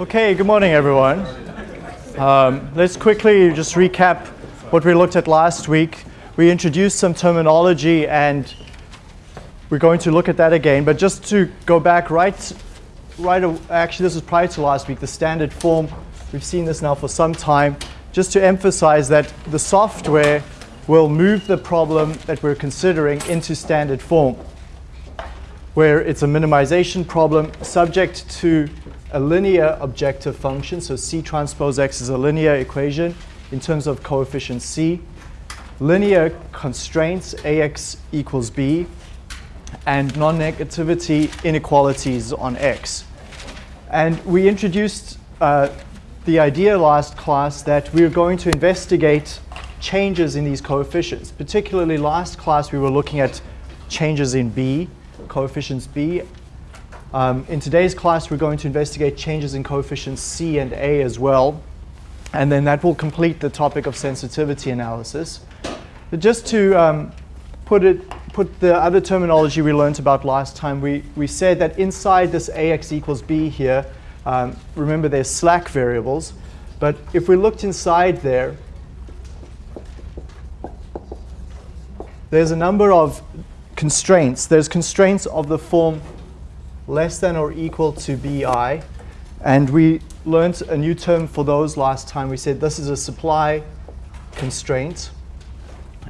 Okay, good morning, everyone. Um, let's quickly just recap what we looked at last week. We introduced some terminology and we're going to look at that again. But just to go back right, right, actually this was prior to last week, the standard form. We've seen this now for some time. Just to emphasize that the software will move the problem that we're considering into standard form, where it's a minimization problem subject to a linear objective function. So C transpose X is a linear equation in terms of coefficient C. Linear constraints AX equals B and non-negativity inequalities on X. And we introduced uh, the idea last class that we are going to investigate changes in these coefficients. Particularly last class we were looking at changes in B, coefficients B, um, in today's class, we're going to investigate changes in coefficients C and A as well. And then that will complete the topic of sensitivity analysis. But just to um, put, it, put the other terminology we learned about last time, we, we said that inside this AX equals B here, um, remember there's slack variables. But if we looked inside there, there's a number of constraints. There's constraints of the form less than or equal to bi. And we learned a new term for those last time. We said this is a supply constraint.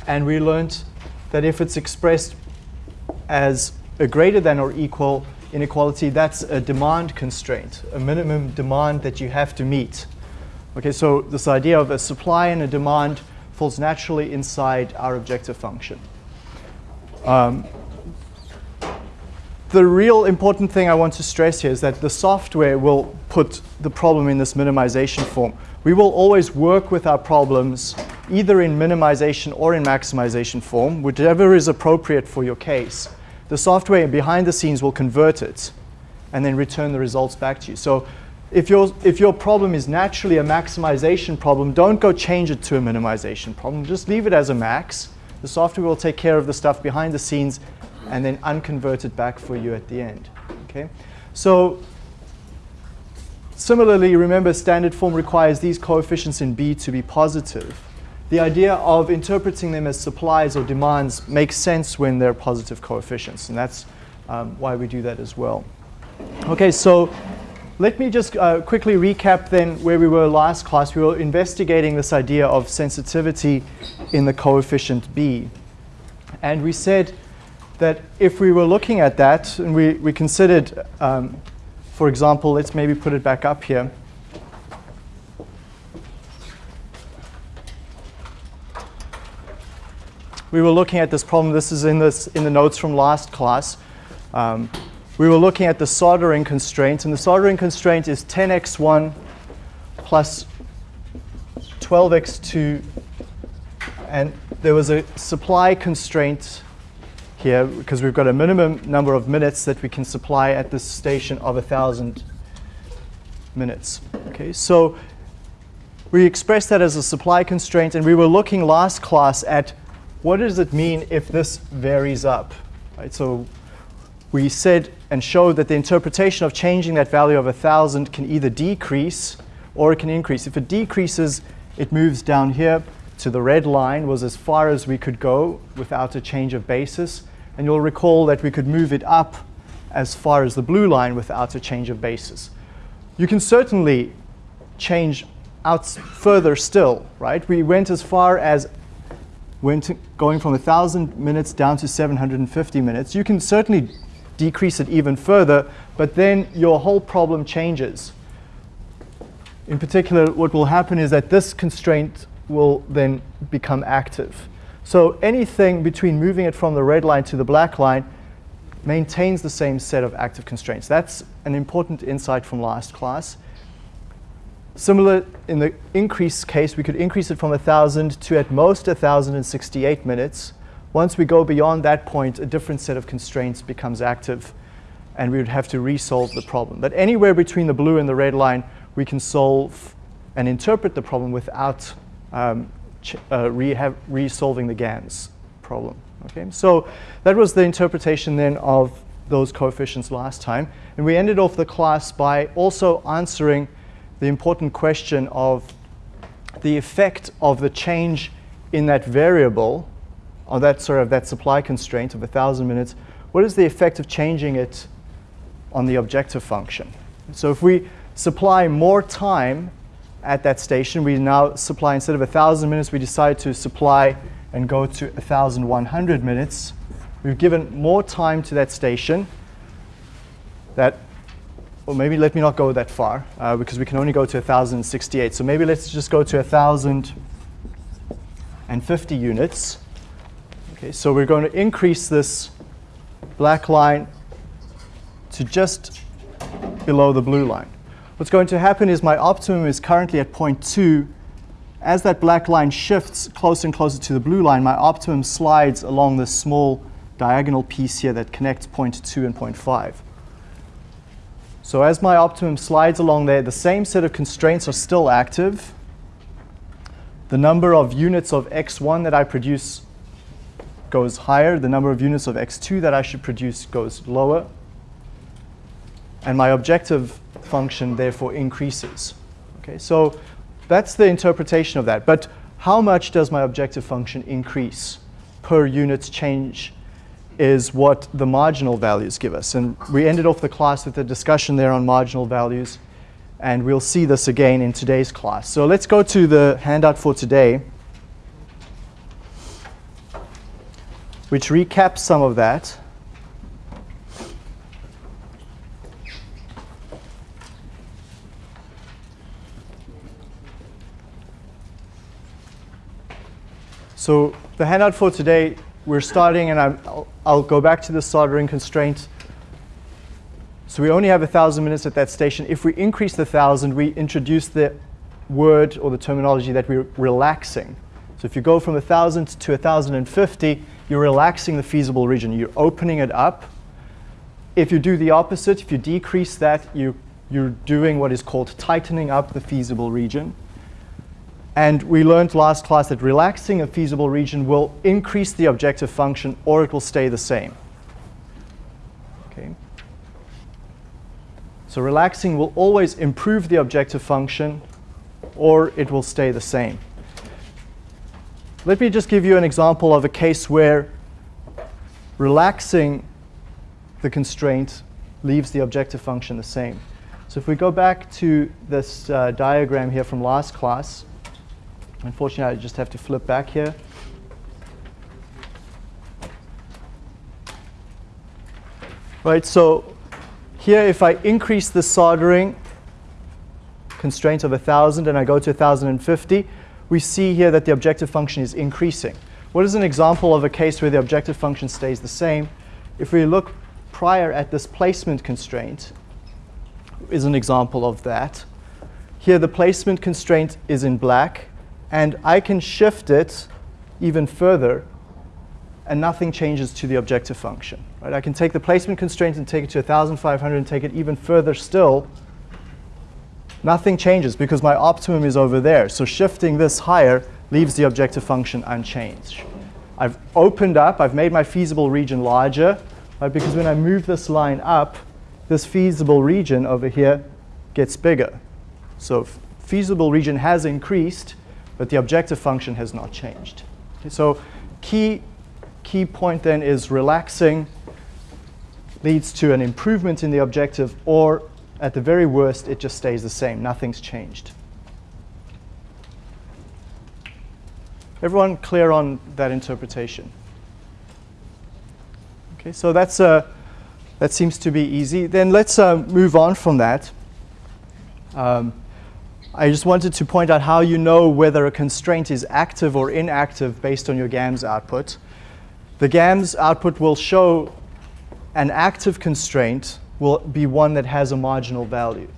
And we learned that if it's expressed as a greater than or equal inequality, that's a demand constraint, a minimum demand that you have to meet. Okay, so this idea of a supply and a demand falls naturally inside our objective function. Um, the real important thing I want to stress here is that the software will put the problem in this minimization form. We will always work with our problems either in minimization or in maximization form, whichever is appropriate for your case. The software behind the scenes will convert it and then return the results back to you. So if your, if your problem is naturally a maximization problem, don't go change it to a minimization problem. Just leave it as a max. The software will take care of the stuff behind the scenes and then unconvert it back for you at the end. Okay, so similarly, remember standard form requires these coefficients in B to be positive. The idea of interpreting them as supplies or demands makes sense when they're positive coefficients, and that's um, why we do that as well. Okay, so let me just uh, quickly recap then where we were last class. We were investigating this idea of sensitivity in the coefficient B. And we said that if we were looking at that and we, we considered, um, for example, let's maybe put it back up here. We were looking at this problem. This is in, this, in the notes from last class. Um, we were looking at the soldering constraint. And the soldering constraint is 10x1 plus 12x2. And there was a supply constraint here because we've got a minimum number of minutes that we can supply at this station of 1,000 minutes. Okay, so we express that as a supply constraint, and we were looking last class at what does it mean if this varies up. Right, so we said and showed that the interpretation of changing that value of 1,000 can either decrease or it can increase. If it decreases, it moves down here to the red line, was as far as we could go without a change of basis. And you'll recall that we could move it up as far as the blue line without a change of basis. You can certainly change out further still, right? We went as far as went going from 1,000 minutes down to 750 minutes. You can certainly decrease it even further, but then your whole problem changes. In particular, what will happen is that this constraint will then become active. So anything between moving it from the red line to the black line maintains the same set of active constraints. That's an important insight from last class. Similar in the increase case, we could increase it from 1,000 to at most 1,068 minutes. Once we go beyond that point, a different set of constraints becomes active, and we would have to resolve the problem. But anywhere between the blue and the red line, we can solve and interpret the problem without um, uh, re resolving the GAMS problem. Okay, so that was the interpretation then of those coefficients last time. And we ended off the class by also answering the important question of the effect of the change in that variable, or that sort of that supply constraint of 1,000 minutes, what is the effect of changing it on the objective function? So if we supply more time at that station, we now supply, instead of 1,000 minutes, we decide to supply and go to 1,100 minutes. We've given more time to that station that, well, maybe let me not go that far uh, because we can only go to 1,068. So maybe let's just go to 1,050 units. Okay, so we're going to increase this black line to just below the blue line. What's going to happen is my optimum is currently at 0.2. As that black line shifts closer and closer to the blue line, my optimum slides along this small diagonal piece here that connects 0.2 and 0.5. So as my optimum slides along there, the same set of constraints are still active. The number of units of x1 that I produce goes higher. The number of units of x2 that I should produce goes lower. And my objective function therefore increases. Okay, so that's the interpretation of that. But how much does my objective function increase per unit change is what the marginal values give us. And we ended off the class with a discussion there on marginal values. And we'll see this again in today's class. So let's go to the handout for today, which recaps some of that. So the handout for today, we're starting, and I'll, I'll go back to the soldering constraint. So we only have 1,000 minutes at that station. If we increase the 1,000, we introduce the word or the terminology that we're relaxing. So if you go from 1,000 to 1,050, you're relaxing the feasible region. You're opening it up. If you do the opposite, if you decrease that, you, you're doing what is called tightening up the feasible region. And we learned last class that relaxing a feasible region will increase the objective function or it will stay the same. Okay. So relaxing will always improve the objective function or it will stay the same. Let me just give you an example of a case where relaxing the constraint leaves the objective function the same. So if we go back to this uh, diagram here from last class, Unfortunately, I just have to flip back here. Right, so here if I increase the soldering constraint of 1,000 and I go to 1,050, we see here that the objective function is increasing. What is an example of a case where the objective function stays the same? If we look prior at this placement constraint, is an example of that. Here the placement constraint is in black, and I can shift it even further and nothing changes to the objective function. Right? I can take the placement constraint and take it to 1,500 and take it even further still. Nothing changes because my optimum is over there. So shifting this higher leaves the objective function unchanged. I've opened up, I've made my feasible region larger, right? because when I move this line up, this feasible region over here gets bigger. So feasible region has increased, but the objective function has not changed. So key, key point then is relaxing leads to an improvement in the objective, or at the very worst, it just stays the same. Nothing's changed. Everyone clear on that interpretation? Okay, so that's uh, that seems to be easy. Then let's uh, move on from that. Um, I just wanted to point out how you know whether a constraint is active or inactive based on your GAMS output. The GAMS output will show an active constraint will be one that has a marginal value.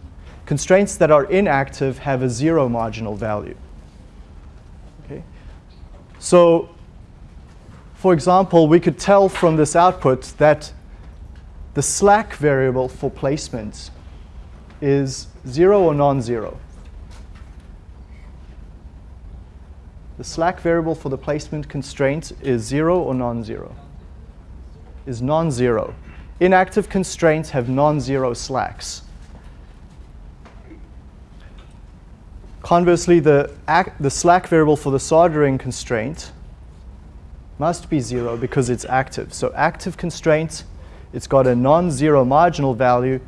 Constraints that are inactive have a zero marginal value. Okay? So, for example, we could tell from this output that the slack variable for placement is zero or non-zero. The slack variable for the placement constraint is zero or non-zero? Is non-zero. Inactive constraints have non-zero slacks. Conversely, the, the slack variable for the soldering constraint must be zero because it's active. So active constraint, it's got a non-zero marginal value,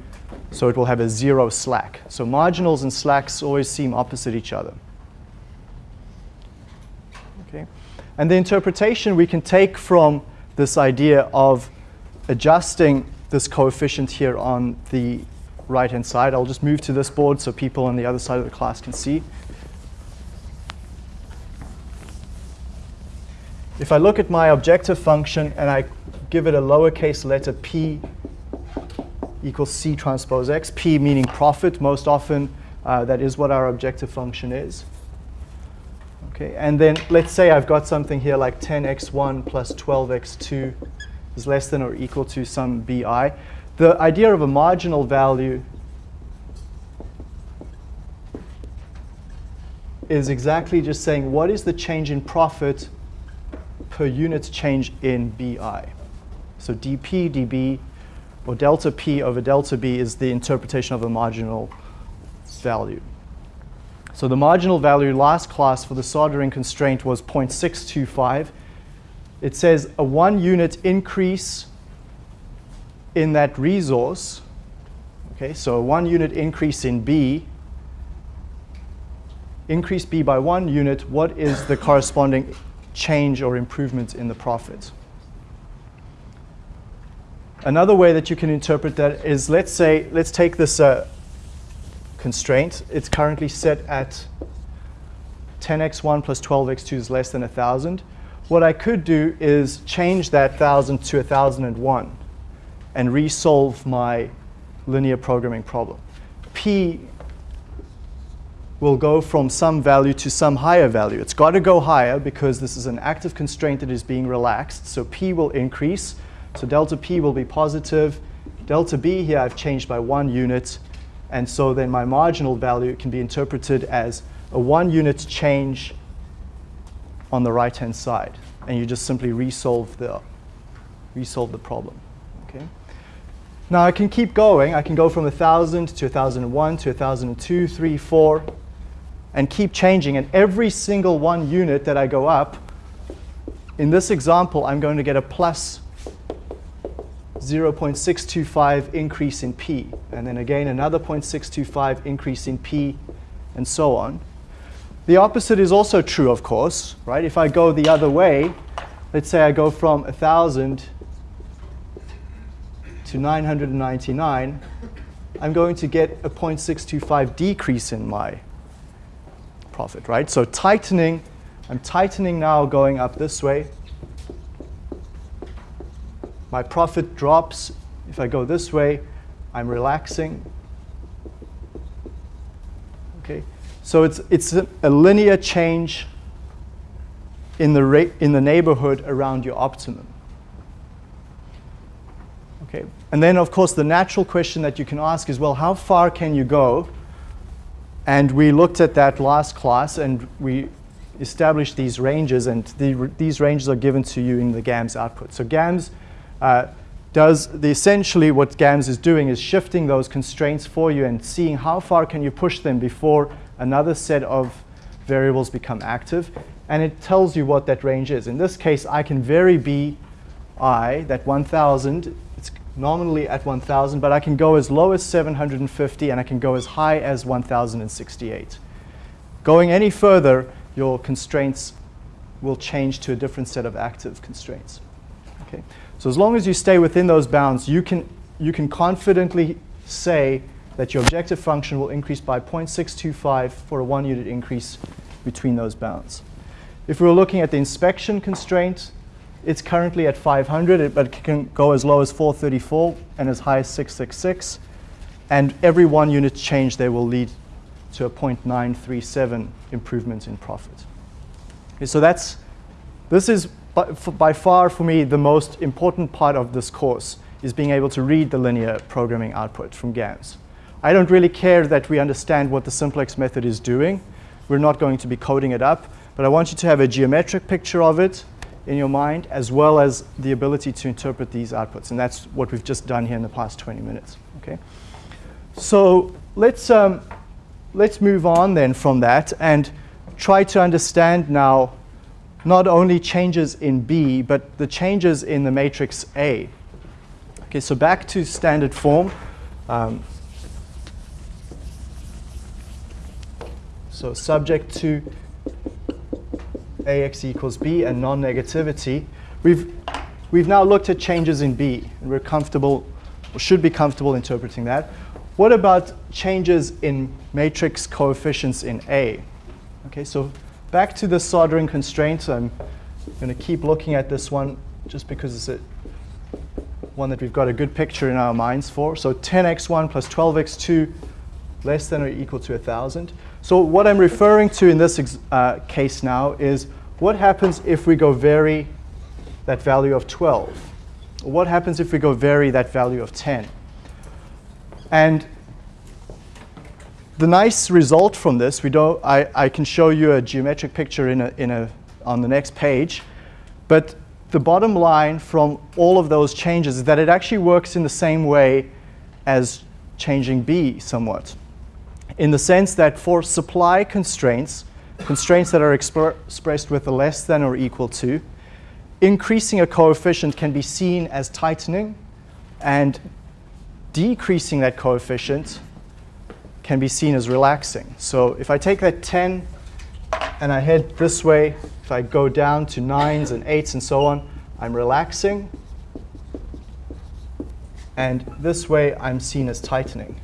so it will have a zero slack. So marginals and slacks always seem opposite each other. Okay. And the interpretation we can take from this idea of adjusting this coefficient here on the right-hand side. I'll just move to this board so people on the other side of the class can see. If I look at my objective function and I give it a lowercase letter p equals c transpose x, p meaning profit, most often uh, that is what our objective function is. Okay, and then let's say I've got something here like 10x1 plus 12x2 is less than or equal to some bi. The idea of a marginal value is exactly just saying what is the change in profit per unit change in BI. So dP, dB, or delta P over delta B is the interpretation of a marginal value. So the marginal value last class for the soldering constraint was 0.625. It says a one unit increase in that resource, okay, so a one unit increase in B, increase B by one unit, what is the corresponding change or improvement in the profit? Another way that you can interpret that is, let's say, let's take this uh, constraint. It's currently set at 10x1 plus 12x2 is less than 1,000. What I could do is change that 1,000 to 1,001 and resolve my linear programming problem. P will go from some value to some higher value. It's got to go higher because this is an active constraint that is being relaxed. So P will increase. So delta P will be positive. Delta B here I've changed by one unit. And so then my marginal value can be interpreted as a one unit change on the right-hand side. And you just simply resolve the, resolve the problem. Okay? Now I can keep going. I can go from 1,000 to 1,001 to 1,002, 3, 4, and keep changing. And every single one unit that I go up, in this example, I'm going to get a plus 0.625 increase in P. And then again, another 0.625 increase in P, and so on. The opposite is also true, of course, right? If I go the other way, let's say I go from 1,000 to 999, I'm going to get a 0.625 decrease in my profit, right? So tightening, I'm tightening now going up this way. My profit drops. If I go this way, I'm relaxing. Okay, so it's, it's a, linear change in the, rate, in the neighborhood around your optimum. Okay. And then, of course, the natural question that you can ask is, well, how far can you go? And we looked at that last class, and we established these ranges, and the, these ranges are given to you in the GAMS output. So GAMS uh, does the essentially what GAMS is doing is shifting those constraints for you and seeing how far can you push them before another set of variables become active. And it tells you what that range is. In this case, I can vary bi, that 1,000, It's nominally at 1,000, but I can go as low as 750 and I can go as high as 1,068. Going any further, your constraints will change to a different set of active constraints. Okay? So as long as you stay within those bounds, you can, you can confidently say that your objective function will increase by 0.625 for a one unit increase between those bounds. If we were looking at the inspection constraint, it's currently at 500, but it can go as low as 434 and as high as 666. And every one unit change there will lead to a 0.937 improvement in profit. Okay, so that's, this is by, by far for me the most important part of this course is being able to read the linear programming output from GAMS. I don't really care that we understand what the simplex method is doing. We're not going to be coding it up, but I want you to have a geometric picture of it in your mind, as well as the ability to interpret these outputs. And that's what we've just done here in the past 20 minutes. Okay? So let's, um, let's move on then from that and try to understand now not only changes in B, but the changes in the matrix A. Okay, so back to standard form. Um, so subject to AX equals B and non-negativity. We've, we've now looked at changes in B, and we're comfortable, or should be comfortable interpreting that. What about changes in matrix coefficients in A? Okay, so back to the soldering constraints. I'm going to keep looking at this one just because it's a one that we've got a good picture in our minds for. So 10x1 plus 12x2 less than or equal to 1,000. So what I'm referring to in this uh, case now is what happens if we go vary that value of 12? What happens if we go vary that value of 10? And the nice result from this, we don't, I, I can show you a geometric picture in a, in a, on the next page, but the bottom line from all of those changes is that it actually works in the same way as changing B somewhat, in the sense that for supply constraints, constraints that are expr expressed with a less than or equal to, increasing a coefficient can be seen as tightening, and decreasing that coefficient can be seen as relaxing. So if I take that 10 and I head this way, if I go down to 9s and 8s and so on, I'm relaxing. And this way, I'm seen as tightening.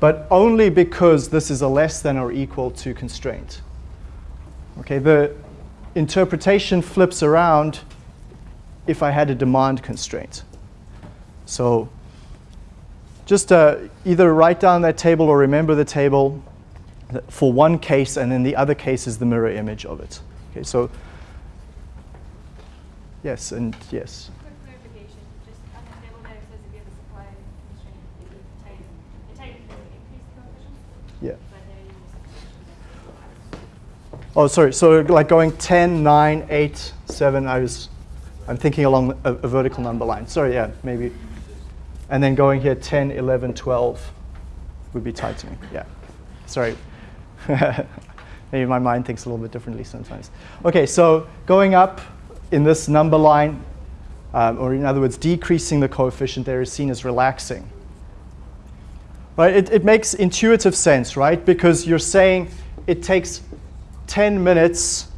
But only because this is a less than or equal to constraint. Okay, the interpretation flips around if I had a demand constraint. So just uh, either write down that table or remember the table for one case, and then the other case is the mirror image of it. Okay, so yes, and yes. Yeah. Oh, sorry. So like going 10, 9, 8, 7, I was, I'm thinking along a, a vertical number line. Sorry, yeah, maybe. And then going here 10, 11, 12 would be tightening. Yeah. Sorry. Maybe my mind thinks a little bit differently sometimes. OK, so going up in this number line, um, or in other words, decreasing the coefficient there is seen as relaxing. Right? It, it makes intuitive sense, right? Because you're saying it takes 10 minutes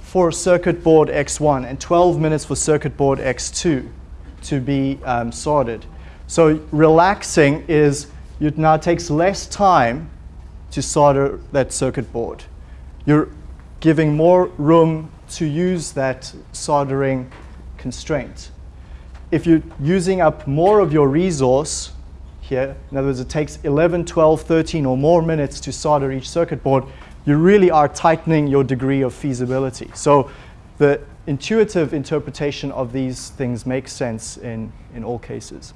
for circuit board X1 and 12 minutes for circuit board X2 to be um, sorted. So relaxing is it now takes less time to solder that circuit board. You're giving more room to use that soldering constraint. If you're using up more of your resource here, in other words, it takes 11, 12, 13 or more minutes to solder each circuit board, you really are tightening your degree of feasibility. So the intuitive interpretation of these things makes sense in, in all cases.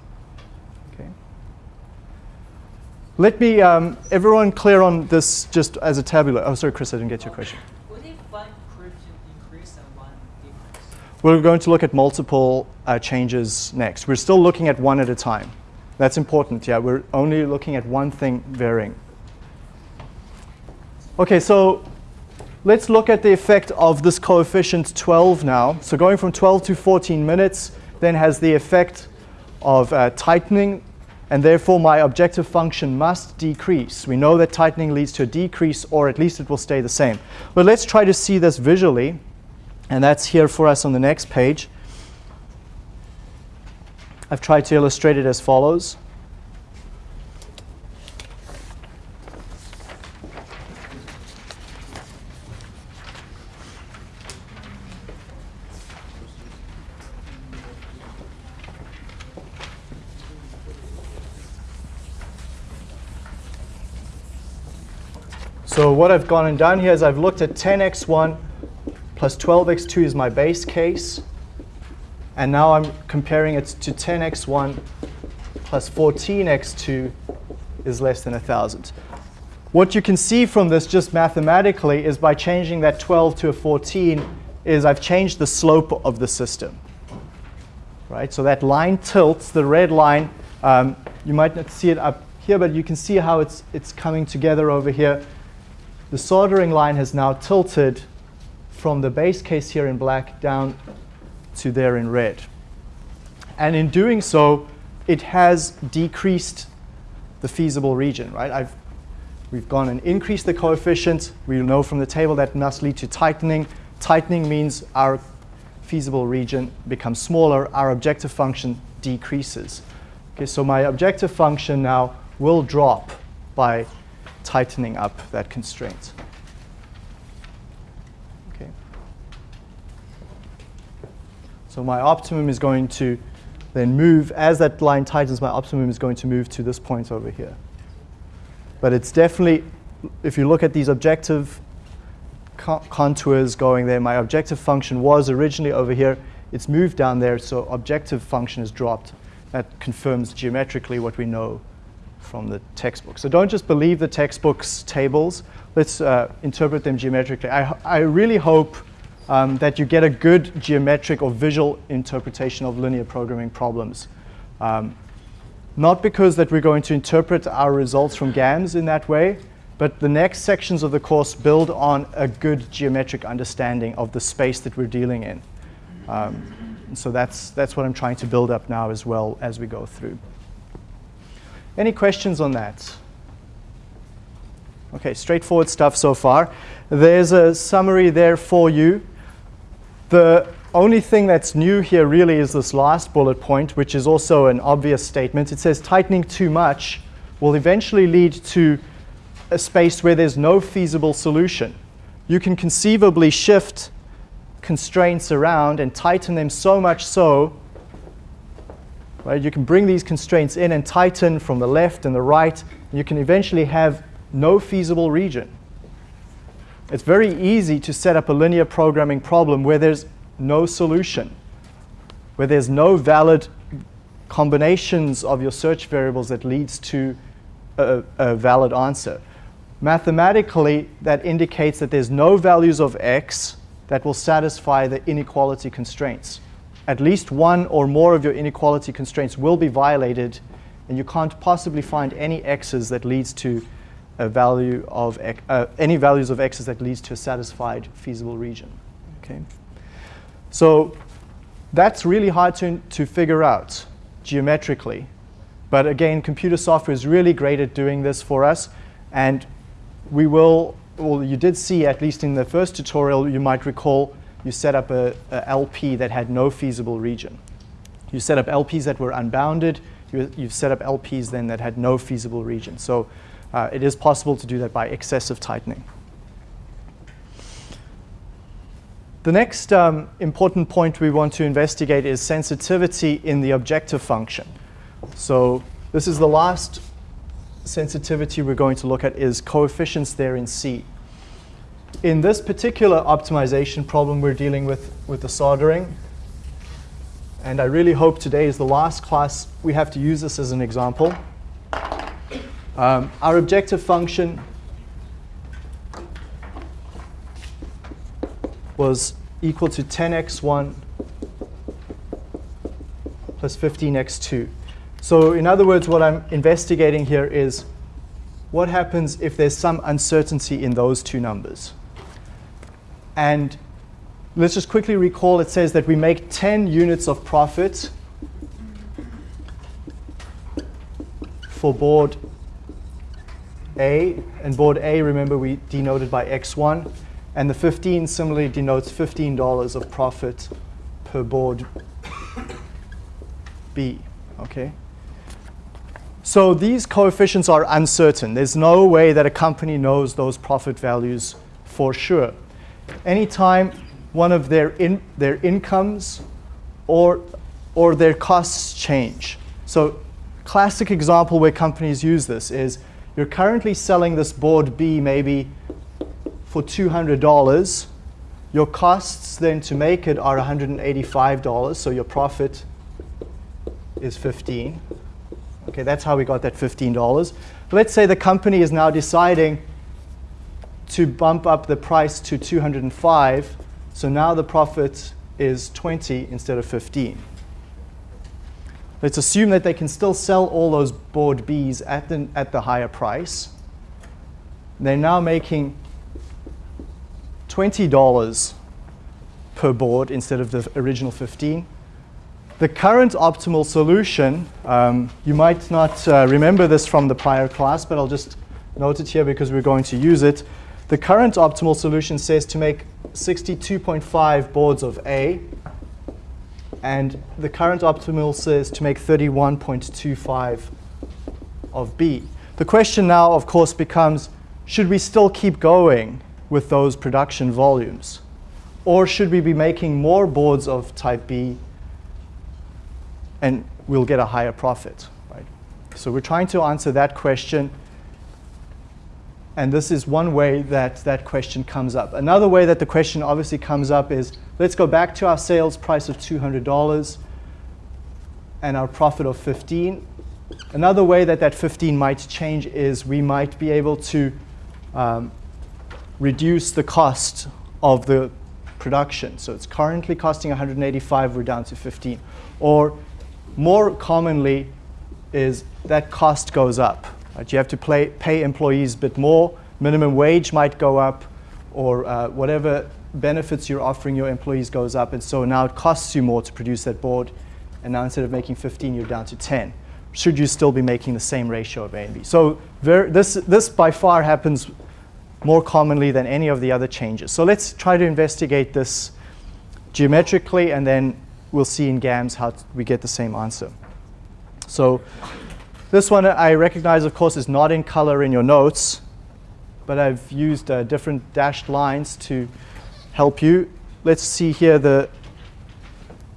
Let me, um, everyone clear on this just as a tabular. Oh, sorry, Chris, I didn't get your question. We're going to look at multiple uh, changes next. We're still looking at one at a time. That's important, yeah. We're only looking at one thing varying. OK, so let's look at the effect of this coefficient 12 now. So going from 12 to 14 minutes then has the effect of uh, tightening and therefore my objective function must decrease. We know that tightening leads to a decrease, or at least it will stay the same. But let's try to see this visually, and that's here for us on the next page. I've tried to illustrate it as follows. So what I've gone and done here is I've looked at 10x1 plus 12x2 is my base case. And now I'm comparing it to 10x1 plus 14x2 is less than 1,000. What you can see from this just mathematically is by changing that 12 to a 14 is I've changed the slope of the system. Right? So that line tilts, the red line, um, you might not see it up here, but you can see how it's, it's coming together over here. The soldering line has now tilted from the base case here in black down to there in red. And in doing so, it has decreased the feasible region, right? I've, we've gone and increased the coefficient. We know from the table that must lead to tightening. Tightening means our feasible region becomes smaller, our objective function decreases. Okay, so my objective function now will drop by tightening up that constraint. Okay. So my optimum is going to then move, as that line tightens, my optimum is going to move to this point over here. But it's definitely, if you look at these objective contours going there. My objective function was originally over here. It's moved down there, so objective function is dropped. That confirms geometrically what we know from the textbook. So don't just believe the textbook's tables. Let's uh, interpret them geometrically. I, I really hope um, that you get a good geometric or visual interpretation of linear programming problems. Um, not because that we're going to interpret our results from GAMS in that way, but the next sections of the course build on a good geometric understanding of the space that we're dealing in. Um, so that's, that's what I'm trying to build up now as well as we go through. Any questions on that? Okay, straightforward stuff so far. There's a summary there for you. The only thing that's new here really is this last bullet point, which is also an obvious statement. It says tightening too much will eventually lead to a space where there's no feasible solution. You can conceivably shift constraints around and tighten them so much so, right, you can bring these constraints in and tighten from the left and the right, and you can eventually have no feasible region. It's very easy to set up a linear programming problem where there's no solution, where there's no valid combinations of your search variables that leads to a, a valid answer mathematically that indicates that there's no values of x that will satisfy the inequality constraints. At least one or more of your inequality constraints will be violated, and you can't possibly find any x's that leads to a value of uh, any values of x's that leads to a satisfied feasible region. Okay, so that's really hard to, to figure out geometrically. But again, computer software is really great at doing this for us. And we will, well, you did see, at least in the first tutorial, you might recall, you set up a, a LP that had no feasible region. You set up LPs that were unbounded. You, you've set up LPs then that had no feasible region. So uh, it is possible to do that by excessive tightening. The next um, important point we want to investigate is sensitivity in the objective function. So this is the last sensitivity we're going to look at is coefficients there in C. In this particular optimization problem we're dealing with with the soldering, and I really hope today is the last class we have to use this as an example. Um, our objective function was equal to 10x1 plus 15x2. So in other words, what I'm investigating here is what happens if there's some uncertainty in those two numbers. And let's just quickly recall it says that we make 10 units of profit for board A. And board A, remember, we denoted by X1. And the 15 similarly denotes $15 of profit per board B. Okay? So these coefficients are uncertain. There's no way that a company knows those profit values for sure. Anytime one of their, in, their incomes or, or their costs change. So classic example where companies use this is you're currently selling this board B maybe for $200. Your costs then to make it are $185, so your profit is 15. Okay, that's how we got that $15. Let's say the company is now deciding to bump up the price to 205. So now the profit is 20 instead of 15. let's assume that they can still sell all those board Bs at the, at the higher price. They're now making $20 per board instead of the original 15. The current optimal solution, um, you might not uh, remember this from the prior class, but I'll just note it here because we're going to use it. The current optimal solution says to make 62.5 boards of A, and the current optimal says to make 31.25 of B. The question now, of course, becomes, should we still keep going with those production volumes? Or should we be making more boards of type B and we'll get a higher profit? Right? So we're trying to answer that question. And this is one way that that question comes up. Another way that the question obviously comes up is, let's go back to our sales price of $200 and our profit of 15. Another way that that 15 might change is we might be able to um, reduce the cost of the production. So it's currently costing 185, we're down to 15. Or more commonly is that cost goes up. Right? You have to play, pay employees a bit more, minimum wage might go up, or uh, whatever benefits you're offering your employees goes up, and so now it costs you more to produce that board, and now instead of making 15, you're down to 10. Should you still be making the same ratio of A and B? So this, this by far happens more commonly than any of the other changes. So let's try to investigate this geometrically, and then we'll see in GAMS how we get the same answer. So this one I recognize, of course, is not in color in your notes, but I've used uh, different dashed lines to help you. Let's see here the,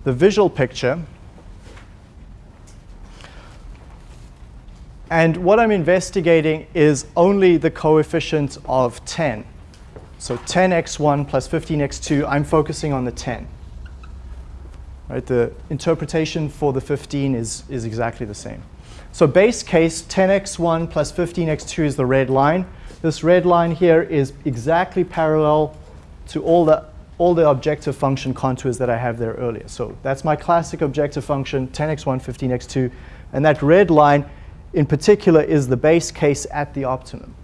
the visual picture. And what I'm investigating is only the coefficient of 10. So 10x1 plus 15x2, I'm focusing on the 10. Right, the interpretation for the 15 is, is exactly the same. So base case, 10x1 plus 15x2 is the red line. This red line here is exactly parallel to all the, all the objective function contours that I have there earlier. So that's my classic objective function, 10x1, 15x2. And that red line in particular is the base case at the optimum.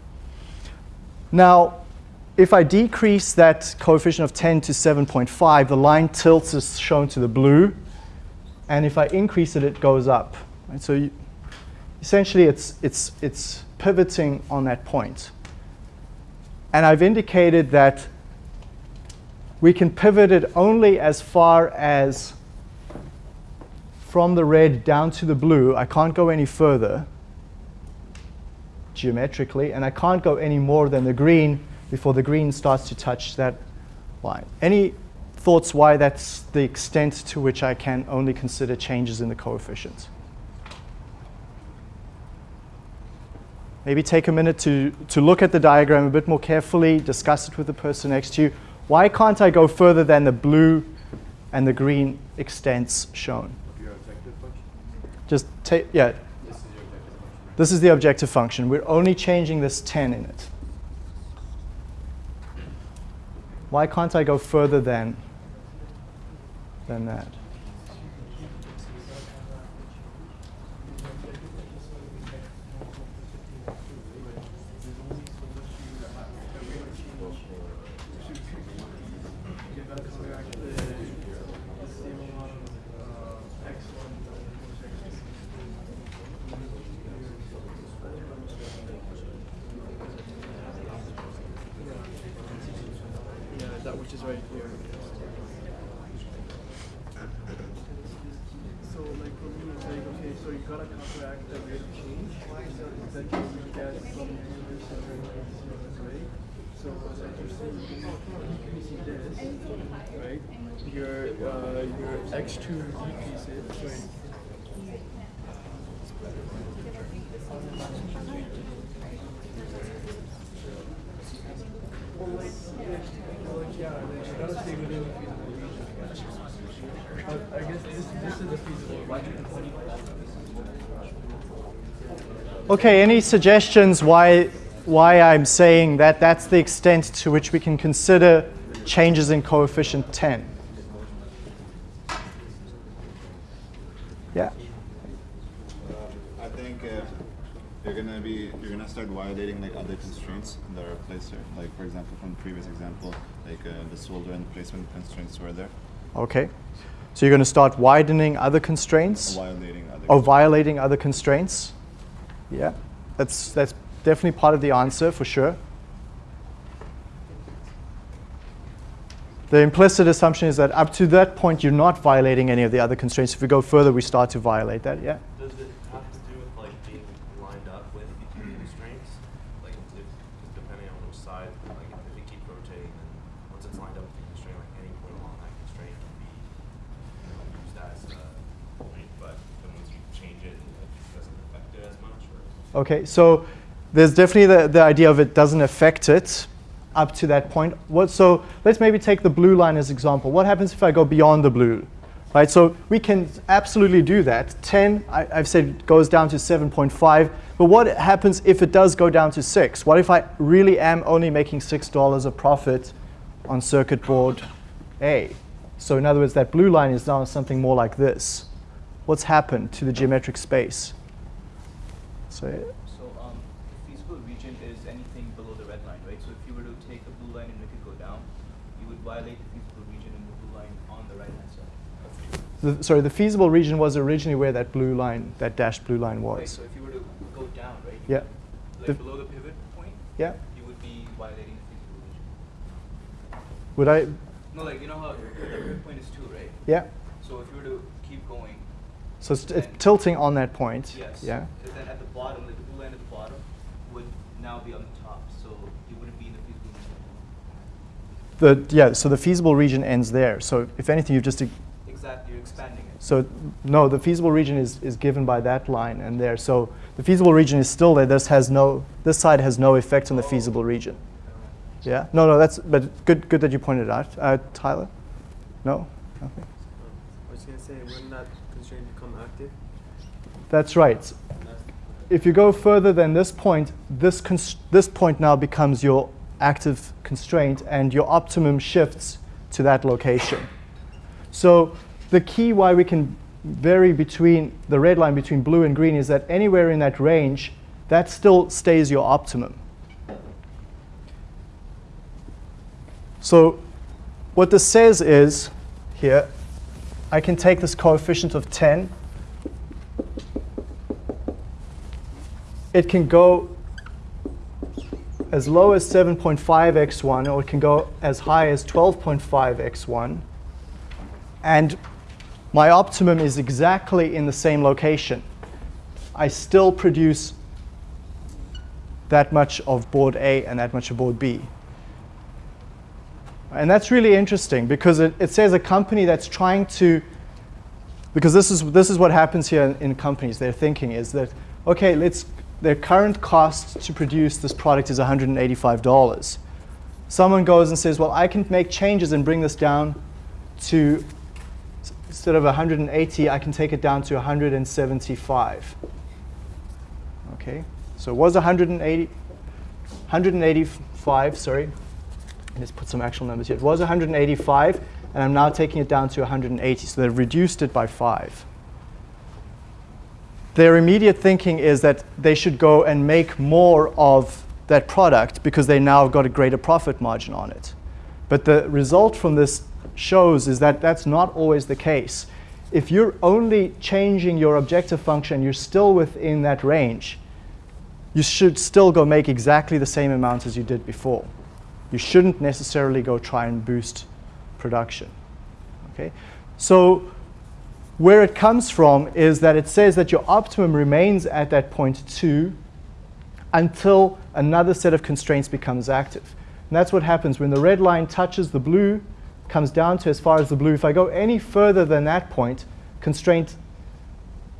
Now, if I decrease that coefficient of 10 to 7.5, the line tilts as shown to the blue. And if I increase it, it goes up. So you, essentially, it's, it's, it's pivoting on that point. And I've indicated that we can pivot it only as far as from the red down to the blue. I can't go any further geometrically, and I can't go any more than the green before the green starts to touch that line. Any thoughts why that's the extent to which I can only consider changes in the coefficients? Maybe take a minute to, to look at the diagram a bit more carefully, discuss it with the person next to you. Why can't I go further than the blue and the green extents shown? Just take, yeah, this is the objective function. We're only changing this 10 in it. Why can't I go further than, than that? Okay, any suggestions why, why I'm saying that that's the extent to which we can consider changes in coefficient 10? Yeah? I think uh, you're gonna be you're gonna start violating like other constraints that are placed here. Like for example, from the previous example, like uh, the solder and placement constraints were there. Okay. So you're going to start widening other constraints Violating other. or violating other constraints. Yeah, that's, that's definitely part of the answer for sure. The implicit assumption is that up to that point, you're not violating any of the other constraints. If we go further, we start to violate that. Yeah. Does it have to do with like being lined up with the constraints? Like if, if depending on which side, like if, if it keeps rotating, then once it's lined up with the constraint, like any point along that constraint can be you know, used as a point, but then once you change it, it doesn't affect it as much or Okay, so there's definitely the, the idea of it doesn't affect it up to that point. What, so let's maybe take the blue line as example. What happens if I go beyond the blue? Right, so we can absolutely do that. 10, I, I've said, goes down to 7.5. But what happens if it does go down to 6? What if I really am only making $6 of profit on circuit board A? So in other words, that blue line is now something more like this. What's happened to the geometric space? So So um, the feasible region is anything below the red line, right? So if you were to take the blue line and make it go down, you would violate the feasible region in the blue line on the right hand side. The, sorry, the feasible region was originally where that blue line, that dashed blue line Right, was. so if you were to go down, right? Yeah. would- The- below the pivot point, Yeah. you would be violating the feasible region. Would I? No, like you know how the pivot point is two, right? Yeah. So if you were to So it's, it's tilting on that point. yes. Yeah. And then at the bottom, like the blue line at the bottom, would now be on the top, so you wouldn't be in the feasible region. The yeah. So the feasible region ends there. So if anything, you've just Exactly, you're expanding it. so no. The feasible region is is given by that line and there. So the feasible region is still there. This has no. This side has no effect on the Oh. feasible region. Yeah. No. No. That's but good. Good that you pointed out, uh, Tyler. No. Nothing. I was gonna say, wouldn't that constraint become active? That's right. if you go further than this point, this, this point now becomes your active constraint and your optimum shifts to that location. So the key why we can vary between the red line between blue and green is that anywhere in that range, that still stays your optimum. So what this says is, here, I can take this coefficient of 10 it can go as low as 7.5x1 or it can go as high as 12.5x1. And my optimum is exactly in the same location. I still produce that much of board A and that much of board B. And that's really interesting because it, it says a company that's trying to, because this is, this is what happens here in, in companies, their thinking is that, okay, let's, their current cost to produce this product is $185. Someone goes and says, well, I can make changes and bring this down to, instead of 180, I can take it down to 175. Okay, so it was 180, 185, sorry. Let's put some actual numbers here. It was 185, and I'm now taking it down to 180. So they've reduced it by five. Their immediate thinking is that they should go and make more of that product because they now got a greater profit margin on it. But the result from this shows is that that's not always the case. If you're only changing your objective function, you're still within that range, you should still go make exactly the same amount as you did before. You shouldn't necessarily go try and boost production. Okay? So where it comes from is that it says that your optimum remains at that point 2 until another set of constraints becomes active. And that's what happens when the red line touches the blue, comes down to as far as the blue. If I go any further than that point, constraint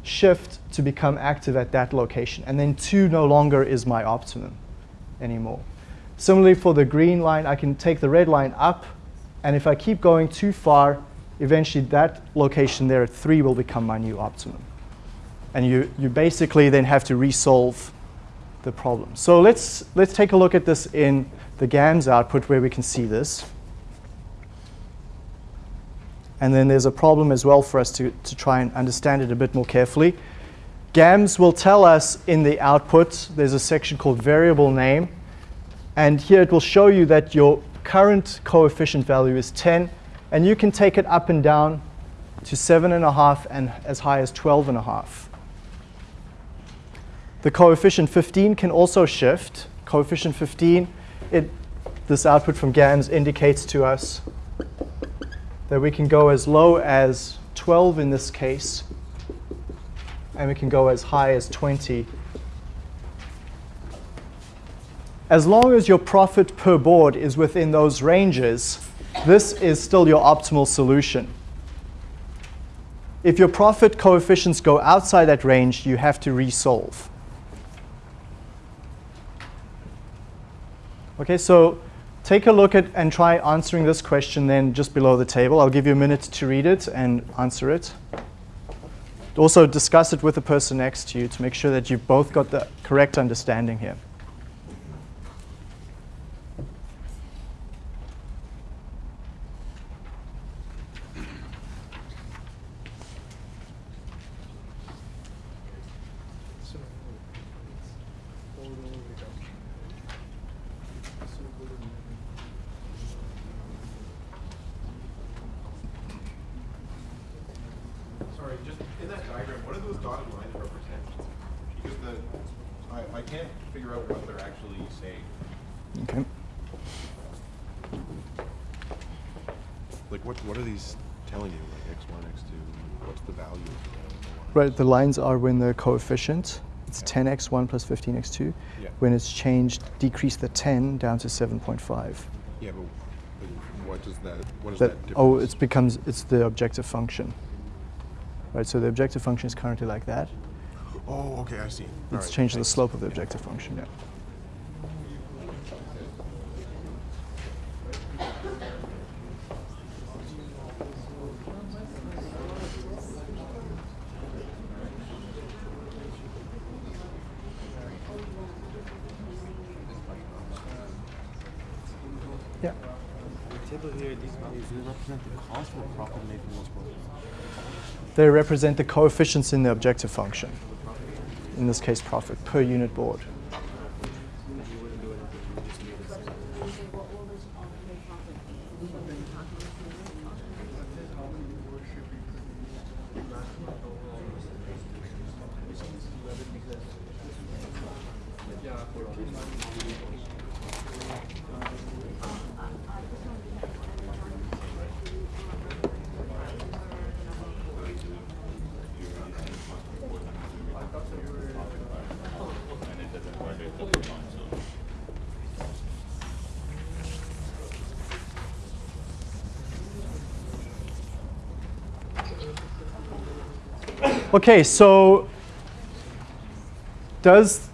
shift to become active at that location. And then 2 no longer is my optimum anymore. Similarly, for the green line, I can take the red line up, and if I keep going too far, eventually that location there at 3 will become my new optimum. And you, you basically then have to resolve the problem. So let's, let's take a look at this in the GAMS output where we can see this. And then there's a problem as well for us to, to try and understand it a bit more carefully. GAMS will tell us in the output, there's a section called variable name, and here it will show you that your current coefficient value is 10, and you can take it up and down to 7.5 and as high as 12.5. The coefficient 15 can also shift. Coefficient 15, it, this output from GAMS indicates to us that we can go as low as 12 in this case, and we can go as high as 20. As long as your profit per board is within those ranges, this is still your optimal solution. If your profit coefficients go outside that range, you have to resolve. Okay, so take a look at and try answering this question then just below the table. I'll give you a minute to read it and answer it. Also discuss it with the person next to you to make sure that you've both got the correct understanding here. Sorry, just in that diagram, what do those dotted lines represent? Because the, I, I can't figure out what they're actually saying. Okay. Like, what, what are these telling you, like X one, X two, what's the value of the Right, the lines are when the coefficient, it's 10x1 plus 15x2. Yeah. When it's changed, decrease the 10 down to 7.5. Yeah, but, but what does that, what is That, that oh, difference? oh, it becomes, it's the objective function. Right, so the objective function is currently like that. Oh, okay, I see. All Let's right, change the slope of the objective function. Yeah. Yeah. table here, these values, they represent the cost or profit made from those boards? They represent the coefficients in the objective function. In this case, profit per unit board. Okay, so does,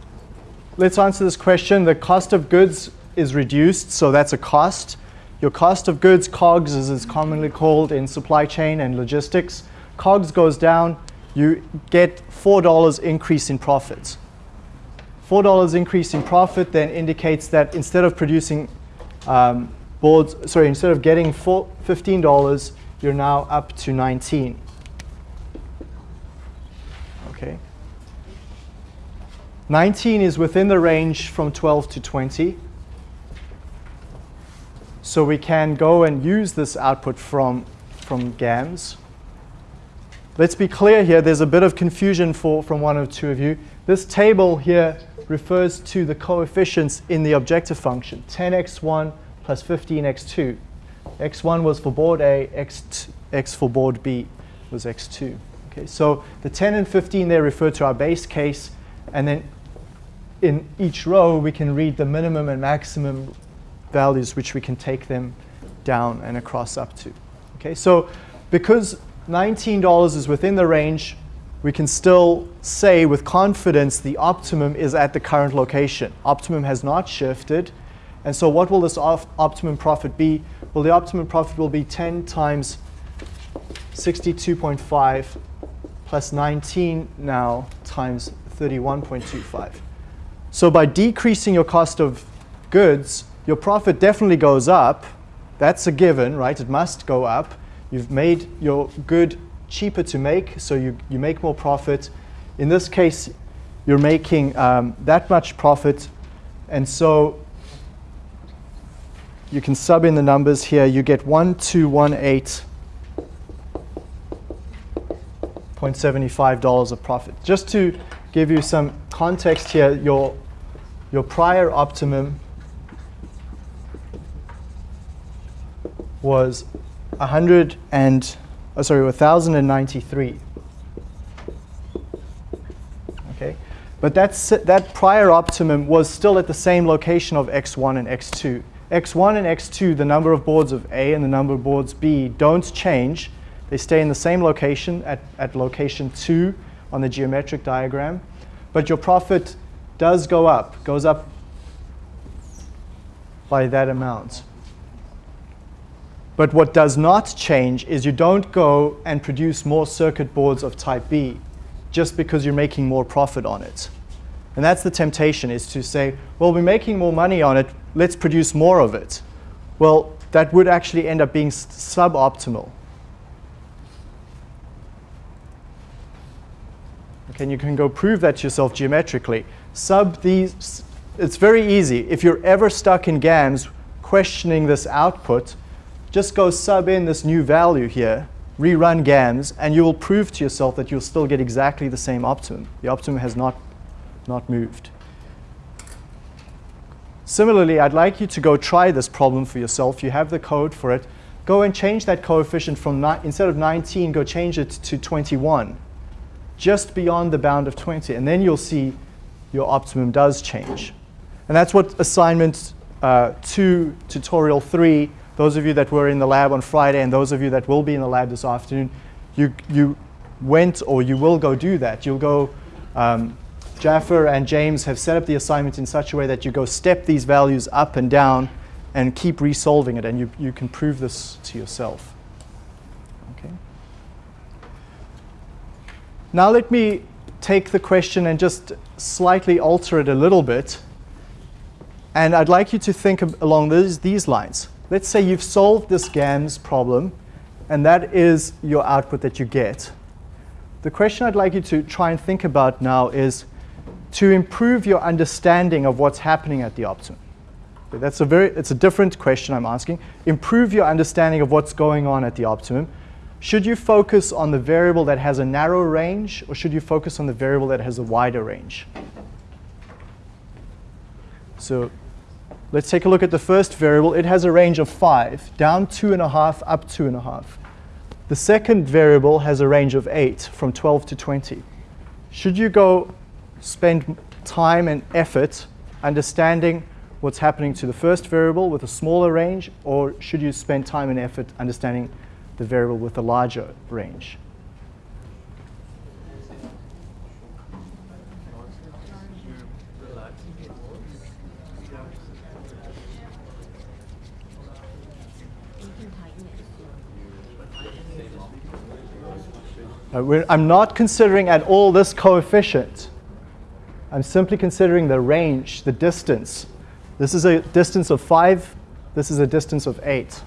let's answer this question. The cost of goods is reduced, so that's a cost. Your cost of goods, COGS, as it's commonly called in supply chain and logistics. COGS goes down, you get $4 increase in profits. $4 increase in profit then indicates that instead of producing um, boards, sorry, instead of getting four, $15, you're now up to 19. Okay. 19 is within the range from 12 to 20. So we can go and use this output from, from GAMS. Let's be clear here, there's a bit of confusion for, from one or two of you. This table here refers to the coefficients in the objective function, 10x1 plus 15x2. x1 was for board A, x, x for board B was x2. Okay, so the 10 and 15 there refer to our base case, and then in each row we can read the minimum and maximum values which we can take them down and across up to. Okay, so because $19 is within the range, we can still say with confidence the optimum is at the current location. Optimum has not shifted. And so what will this op optimum profit be? Well, the optimum profit will be 10 times 62.5 plus 19 now times 31.25. So by decreasing your cost of goods, your profit definitely goes up. That's a given, right? It must go up. You've made your good cheaper to make, so you, you make more profit. In this case, you're making um, that much profit, and so you can sub in the numbers here. You get 1218.75 dollars of profit. Just to give you some context here, your your prior optimum was 100 and oh, sorry 1093 okay? But that's that prior optimum was still at the same location of x1 and x2 x1 and x2 the number of boards of a and the number of boards b don't change. They stay in the same location at, at location 2 on the geometric diagram. But your profit does go up goes up by that amount but what does not change is you don't go and produce more circuit boards of type B just because you're making more profit on it. And that's the temptation is to say, well, we're making more money on it, let's produce more of it. Well, that would actually end up being suboptimal. Okay, and you can go prove that to yourself geometrically. Sub these, it's very easy. If you're ever stuck in GAMS questioning this output, just go sub in this new value here, rerun GAMS, and you will prove to yourself that you'll still get exactly the same optimum. The optimum has not, not moved. Similarly, I'd like you to go try this problem for yourself. You have the code for it. Go and change that coefficient from, instead of 19, go change it to 21, just beyond the bound of 20. And then you'll see your optimum does change. And that's what assignment uh, 2, tutorial 3, those of you that were in the lab on Friday and those of you that will be in the lab this afternoon, you, you went or you will go do that. You'll go, um, Jaffer and James have set up the assignment in such a way that you go step these values up and down and keep resolving it and you, you can prove this to yourself. Okay. Now let me take the question and just slightly alter it a little bit. And I'd like you to think along these, these lines. Let's say you've solved this GAMS problem, and that is your output that you get. The question I'd like you to try and think about now is to improve your understanding of what's happening at the optimum. That's a very, it's a different question I'm asking. Improve your understanding of what's going on at the optimum. Should you focus on the variable that has a narrow range, or should you focus on the variable that has a wider range? So Let's take a look at the first variable. It has a range of 5, down 2.5, up 2.5. The second variable has a range of 8, from 12 to 20. Should you go spend time and effort understanding what's happening to the first variable with a smaller range, or should you spend time and effort understanding the variable with the larger range? Uh, I'm not considering at all this coefficient. I'm simply considering the range, the distance. This is a distance of 5. This is a distance of 8.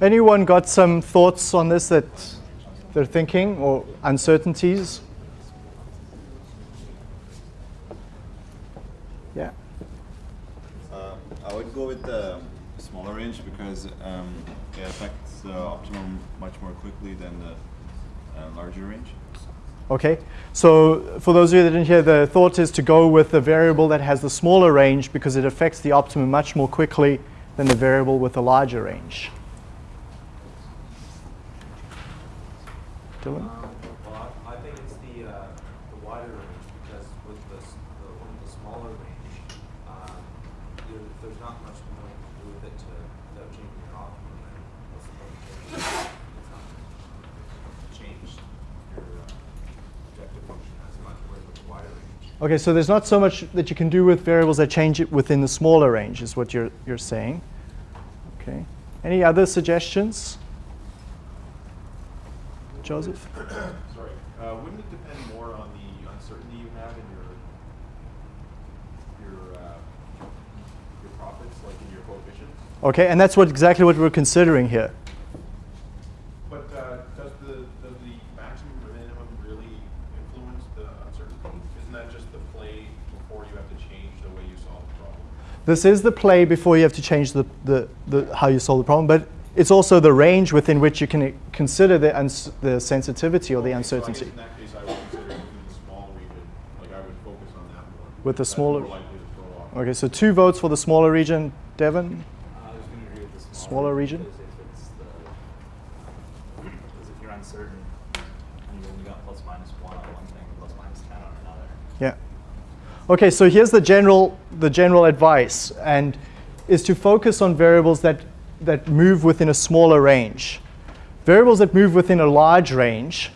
Anyone got some thoughts on this that they're thinking or uncertainties? Yeah. Uh, I would go with the smaller range because um, it affects the optimum much more quickly than the uh, larger range. Okay, so for those of you that didn't hear, the thought is to go with the variable that has the smaller range because it affects the optimum much more quickly than the variable with the larger range. Um, well, I, I, think it's the, uh, the wider range because with the, the, the smaller range, um, not much more you can do with it to, without changing your optimum, then what's the point of it? It's not change your, uh, objective function as much, whereas with the wider range, Okay, so there's not so much that you can do with variables that change it within the smaller range, is what you're, you're saying. Okay. Any other suggestions? Joseph? Sorry, uh, wouldn't it depend more on the uncertainty you have in your, your, uh, your profits, like in your coefficients? Okay, and that's what exactly what we're considering here. But, uh, does the, does the maximum or minimum really influence the uncertainty? Isn't that just the play before you have to change the way you solve the problem? This is the play before you have to change the, the, the, how you solve the problem, but it's also the range within which you can consider the, uns- the sensitivity or the Okay, so I guess uncertainty. in that case, I would consider it within the small region, like I would focus on that more. With the smaller- more likely to throw off. Okay, so two votes for the smaller region. Devon? Uh, I was gonna agree with the smaller. Smaller region? Because if it's the, because if you're uncertain, and you've only got plus minus one on one thing, plus minus ten on another. Yeah. Okay, so here's the general, the general advice, and is to focus on variables that, that move within a smaller range. Variables that move within a large range,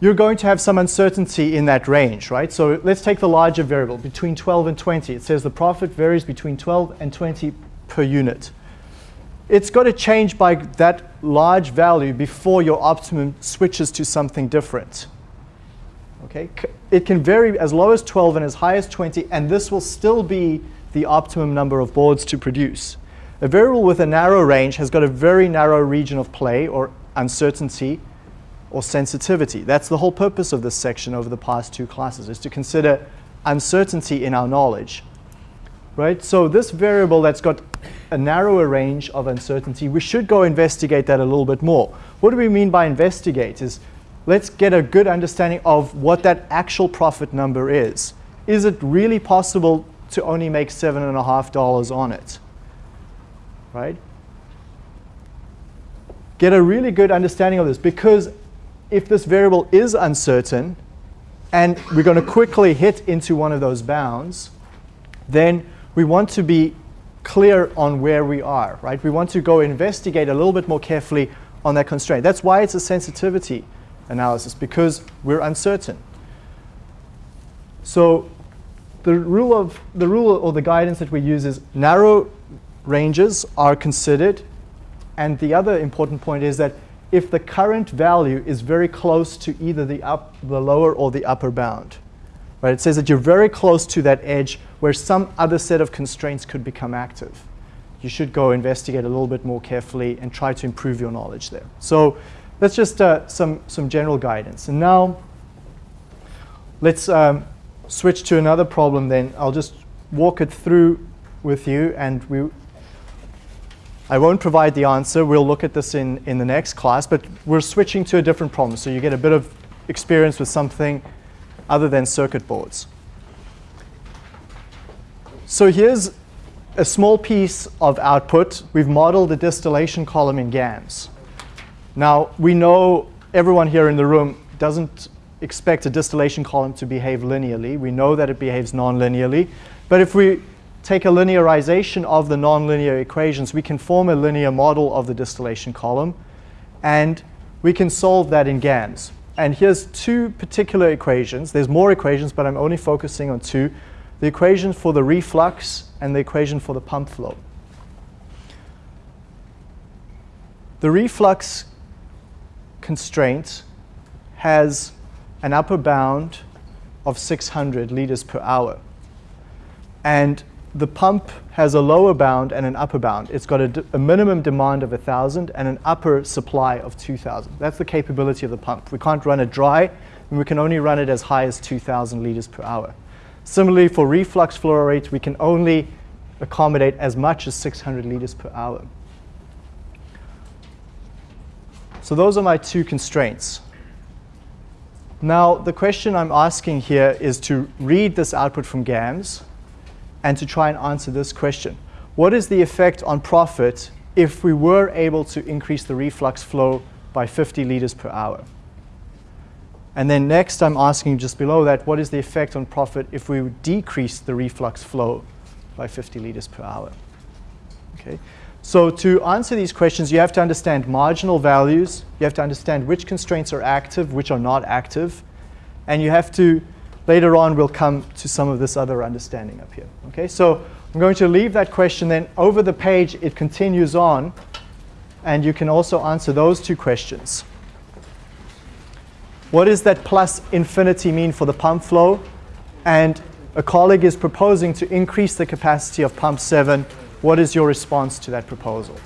you're going to have some uncertainty in that range, right? So let's take the larger variable, between 12 and 20. It says the profit varies between 12 and 20 per unit. It's got to change by that large value before your optimum switches to something different. Okay, it can vary as low as 12 and as high as 20, and this will still be the optimum number of boards to produce. A variable with a narrow range has got a very narrow region of play or uncertainty or sensitivity. That's the whole purpose of this section over the past two classes, is to consider uncertainty in our knowledge. Right? So this variable that's got a narrower range of uncertainty, we should go investigate that a little bit more. What do we mean by investigate? Is let's get a good understanding of what that actual profit number is. Is it really possible to only make seven and a half dollars on it? Right? Get a really good understanding of this because if this variable is uncertain and we're going to quickly hit into one of those bounds, then we want to be clear on where we are, right? We want to go investigate a little bit more carefully on that constraint. That's why it's a sensitivity analysis, because we're uncertain. So the rule of the rule or the guidance that we use is narrow ranges are considered, and the other important point is that if the current value is very close to either the up, the lower or the upper bound, right? It says that you're very close to that edge where some other set of constraints could become active. You should go investigate a little bit more carefully and try to improve your knowledge there. So that's just uh, some, some general guidance. And now let's um, switch to another problem then. I'll just walk it through with you and we, I won't provide the answer. We'll look at this in, in the next class, but we're switching to a different problem so you get a bit of experience with something other than circuit boards. So here's a small piece of output. We've modeled the distillation column in GAMS. Now, we know everyone here in the room doesn't expect a distillation column to behave linearly. We know that it behaves non-linearly. But if we take a linearization of the nonlinear equations, we can form a linear model of the distillation column, and we can solve that in GAMS. And here's two particular equations. There's more equations, but I'm only focusing on two. The equation for the reflux and the equation for the pump flow. The reflux constraint has an upper bound of 600 liters per hour. And the pump has a lower bound and an upper bound. It's got a, minimum demand of 1,000 and an upper supply of 2,000. That's the capability of the pump. We can't run it dry, and we can only run it as high as 2,000 liters per hour. Similarly, for reflux flow rate, we can only accommodate as much as 600 liters per hour. So those are my two constraints. Now, the question I'm asking here is to read this output from GAMS and to try and answer this question. What is the effect on profit if we were able to increase the reflux flow by 50 liters per hour? And then next, I'm asking just below that, what is the effect on profit if we decrease the reflux flow by 50 liters per hour. Okay. So to answer these questions, you have to understand marginal values. You have to understand which constraints are active, which are not active. And you have to, later on, we'll come to some of this other understanding up here. Okay, so I'm going to leave that question then over the page. It continues on. And you can also answer those two questions. What does that plus infinity mean for the pump flow? And a colleague is proposing to increase the capacity of pump 7 what is your response to that proposal?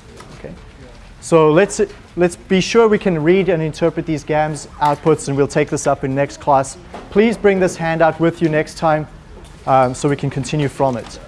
So let's, let's be sure we can read and interpret these GAMS outputs, and we'll take this up in next class. Please bring this handout with you next time um, so we can continue from it.